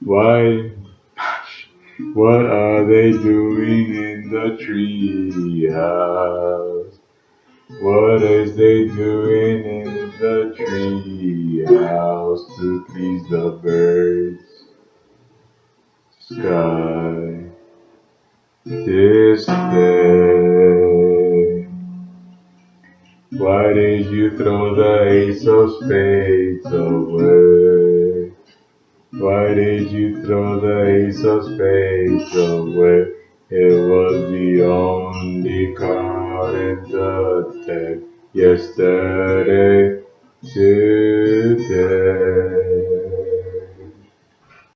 Why? What are they doing in the tree house? What is they doing in the tree house to please the birds? Sky this day. Why did you throw the ace of spades away? Why did you throw the ace of spades away? It was the only card in the deck yesterday. Too